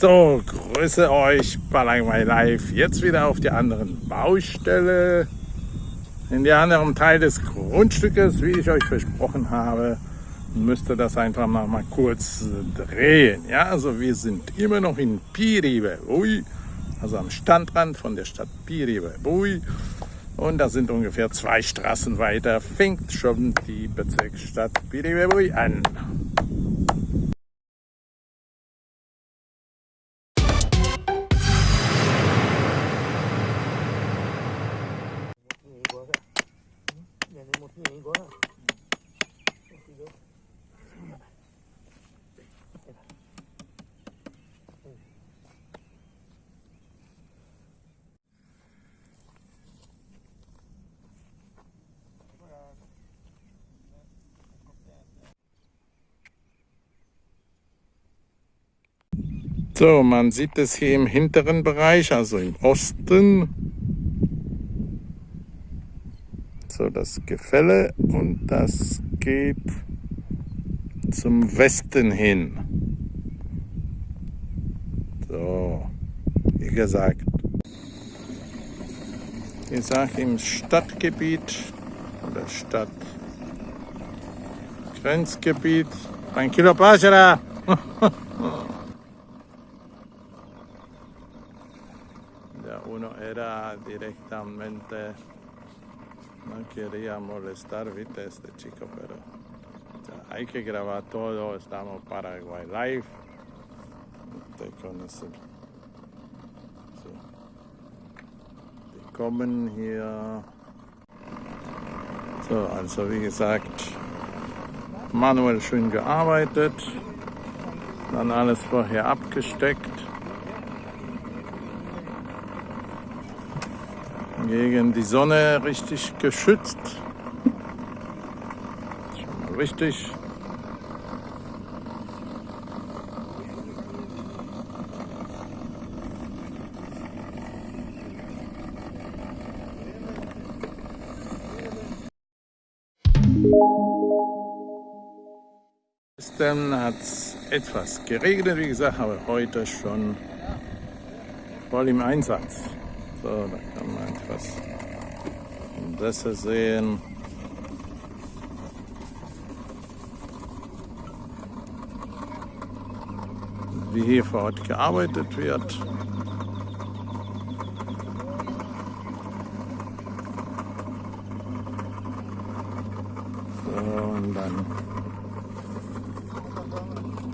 So, grüße euch, Balangwei Live. Jetzt wieder auf der anderen Baustelle, in der anderen Teil des Grundstückes, wie ich euch versprochen habe. Müsste das einfach noch mal kurz drehen. Ja, also wir sind immer noch in Piribeui, also am Standrand von der Stadt Piribeui. Und da sind ungefähr zwei Straßen weiter, fängt schon die Bezirksstadt Piribeui an. So, man sieht es hier im hinteren Bereich, also im Osten. So, das Gefälle und das geht zum Westen hin. So, wie gesagt. Ich sage im Stadtgebiet oder Stadtgrenzgebiet. Ein Kilo Pachera. uno era directamente, no quería molestar, viste, este chico, pero o sea, hay que grabar todo, estamos Paraguay Live, usted conoce. So. Die kommen hier, so, also wie gesagt, manuell schön gearbeitet, dann alles vorher abgesteckt. Gegen die Sonne richtig geschützt. Schon richtig. Gestern hat es etwas geregnet, wie gesagt, aber heute schon voll im Einsatz. So, da kann man etwas besser sehen. Wie hier vor Ort gearbeitet wird. So, und dann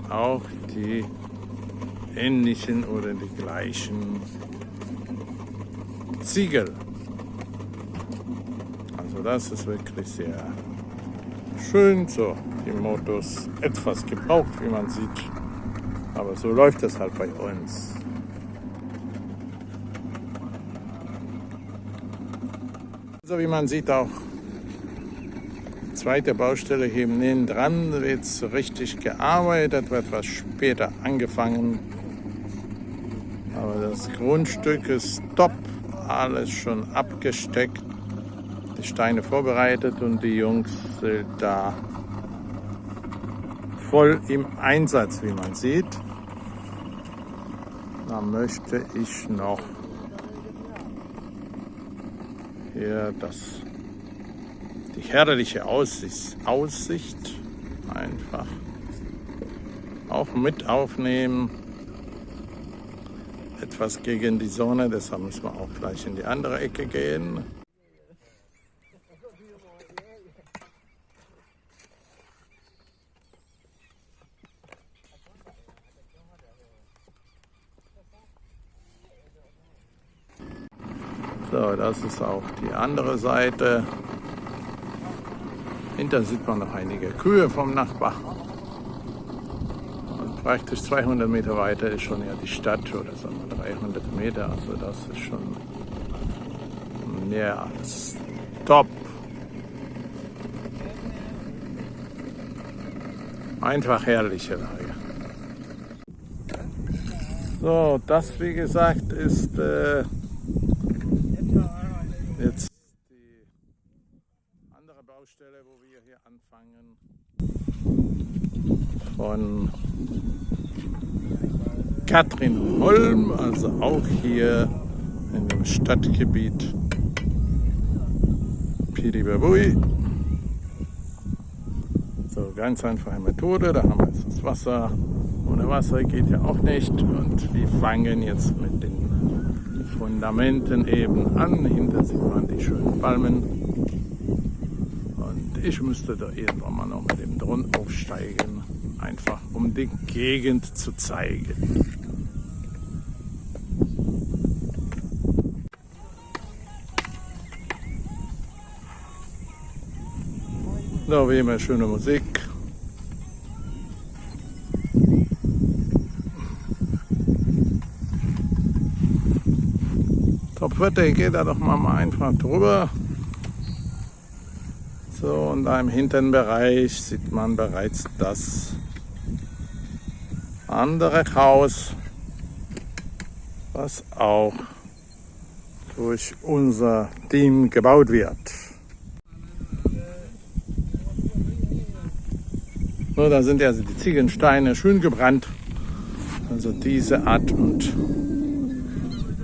auch die ähnlichen oder die gleichen Ziegel. Also das ist wirklich sehr schön. So, die Motos etwas gebraucht, wie man sieht. Aber so läuft es halt bei uns. So wie man sieht auch zweite Baustelle hier neben dran wird richtig gearbeitet, wird etwas später angefangen. Aber das Grundstück ist top alles schon abgesteckt, die Steine vorbereitet und die Jungs sind da voll im Einsatz, wie man sieht. Da möchte ich noch hier das, die herrliche Aussicht, Aussicht einfach auch mit aufnehmen etwas gegen die Sonne, deshalb müssen wir auch gleich in die andere Ecke gehen. So, das ist auch die andere Seite. Hinter sieht man noch einige Kühe vom Nachbar praktisch 200 Meter weiter ist schon ja die Stadt oder so 300 Meter. Also das ist schon mehr als top. Einfach herrliche Lage. So, das wie gesagt ist äh, jetzt die andere Baustelle, wo wir hier anfangen von Katrin Holm, also auch hier in dem Stadtgebiet Piribabui. So, ganz einfache Methode, da haben wir jetzt das Wasser. Ohne Wasser geht ja auch nicht und wir fangen jetzt mit den Fundamenten eben an. Hinter sieht man die schönen Palmen. Ich müsste da irgendwann mal noch mit dem Drohnen aufsteigen, einfach um die Gegend zu zeigen. Da wie immer schöne Musik. Top Wetter, geht da doch mal einfach drüber. So, und da im hinteren Bereich sieht man bereits das andere Haus, was auch durch unser Team gebaut wird. So, da sind ja die Ziegensteine schön gebrannt. Also diese Art und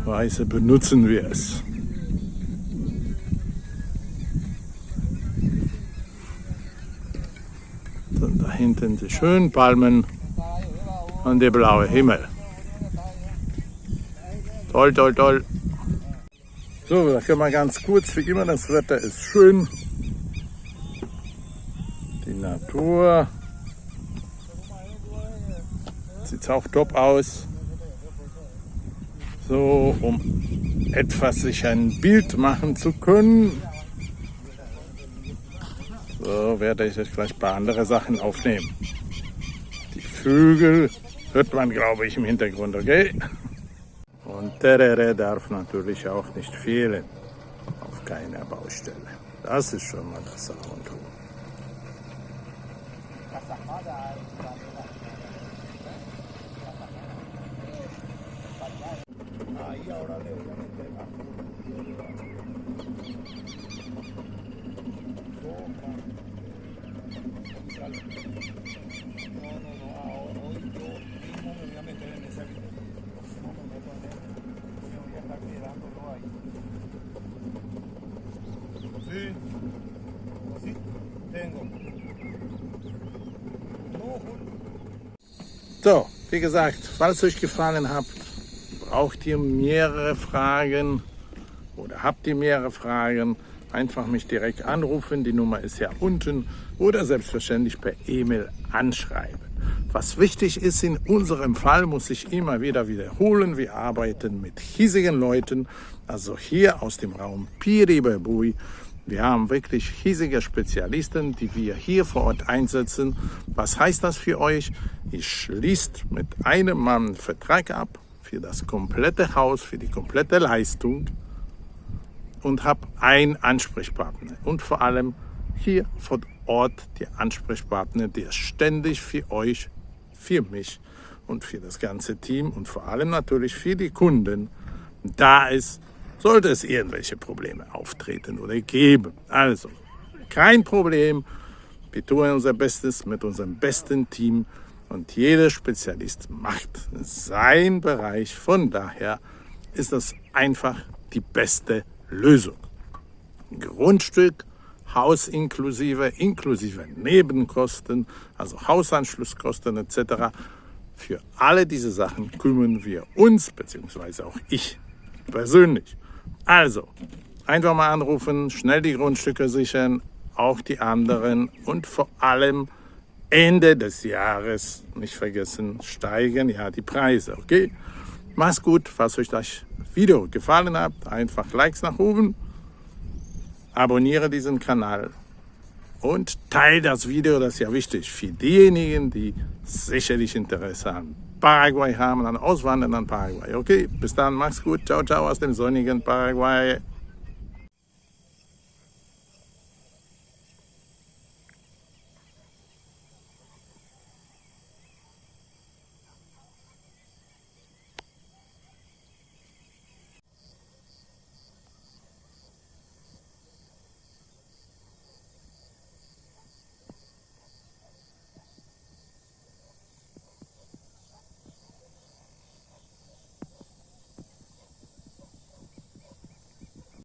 Weise benutzen wir es. So, da hinten die schönen Palmen und der blaue Himmel. Toll, toll, toll. So, da können wir ganz kurz, wie immer, das Wetter ist schön. Die Natur sieht auch top aus. So, um etwas sich ein Bild machen zu können. So werde ich jetzt gleich ein paar andere Sachen aufnehmen. Die Vögel hört man, glaube ich, im Hintergrund, okay? Und Terere darf natürlich auch nicht fehlen auf keiner Baustelle. Das ist schon mal das A und O. So, wie gesagt, falls euch gefallen hat, braucht ihr mehrere Fragen oder habt ihr mehrere Fragen, einfach mich direkt anrufen. Die Nummer ist ja unten oder selbstverständlich per E-Mail anschreiben. Was wichtig ist in unserem Fall, muss ich immer wieder wiederholen, wir arbeiten mit hiesigen Leuten, also hier aus dem Raum Piribabui. Wir haben wirklich hiesige Spezialisten, die wir hier vor Ort einsetzen. Was heißt das für euch? Ich schließt mit einem Mann einen Vertrag ab für das komplette Haus, für die komplette Leistung und habe einen Ansprechpartner und vor allem hier vor Ort der Ansprechpartner, der ständig für euch, für mich und für das ganze Team und vor allem natürlich für die Kunden da ist, sollte es irgendwelche Probleme auftreten oder geben. Also, kein Problem. Wir tun unser Bestes mit unserem besten Team und jeder Spezialist macht seinen Bereich. Von daher ist das einfach die beste Lösung. Grundstück, Haus inklusive, inklusive Nebenkosten, also Hausanschlusskosten etc. Für alle diese Sachen kümmern wir uns, beziehungsweise auch ich persönlich. Also, einfach mal anrufen, schnell die Grundstücke sichern, auch die anderen und vor allem Ende des Jahres, nicht vergessen, steigen ja die Preise, okay? Mach's gut, falls euch das Video gefallen hat, einfach Likes nach oben, abonniere diesen Kanal und teile das Video, das ist ja wichtig für diejenigen, die sicherlich Interesse an Paraguay haben, an Auswandern an Paraguay. Okay, bis dann, mach's gut, ciao, ciao aus dem sonnigen Paraguay.